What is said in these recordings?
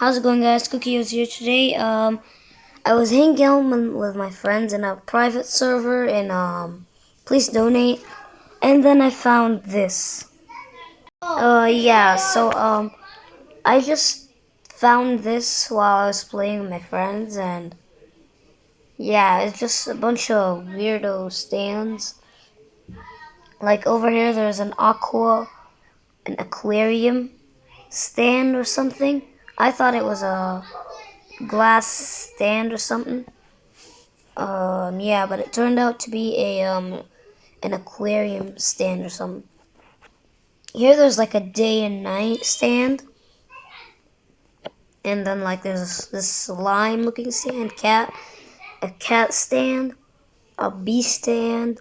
How's it going guys? Cookieos here today. Um, I was hanging out with my friends in a private server and um, Please Donate. And then I found this. Uh, yeah, so um, I just found this while I was playing with my friends and yeah, it's just a bunch of weirdo stands. Like over here there's an aqua, an aquarium stand or something. I thought it was a glass stand or something. Um, yeah, but it turned out to be a um, an aquarium stand or something. Here there's like a day and night stand. And then like there's this slime looking stand, cat, a cat stand, a bee stand,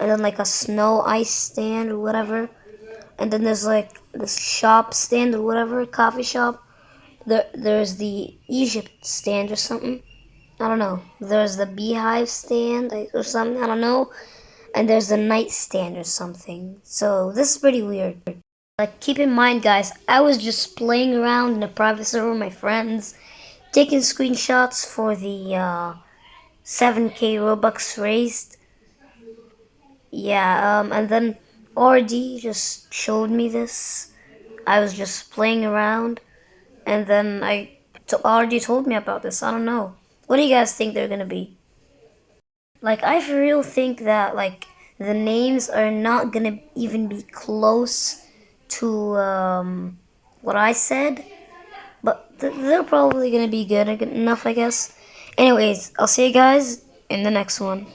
and then like a snow ice stand or whatever. And then there's like this shop stand or whatever, coffee shop there, there's the Egypt stand or something. I don't know. There's the beehive stand or something. I don't know. And there's the nightstand or something. So this is pretty weird. Like, keep in mind, guys, I was just playing around in a private server with my friends, taking screenshots for the uh, 7k Robux raised. Yeah, um, and then RD just showed me this. I was just playing around. And then I already told me about this. I don't know. What do you guys think they're gonna be? Like, I for real think that, like, the names are not gonna even be close to um, what I said. But th they're probably gonna be good enough, I guess. Anyways, I'll see you guys in the next one.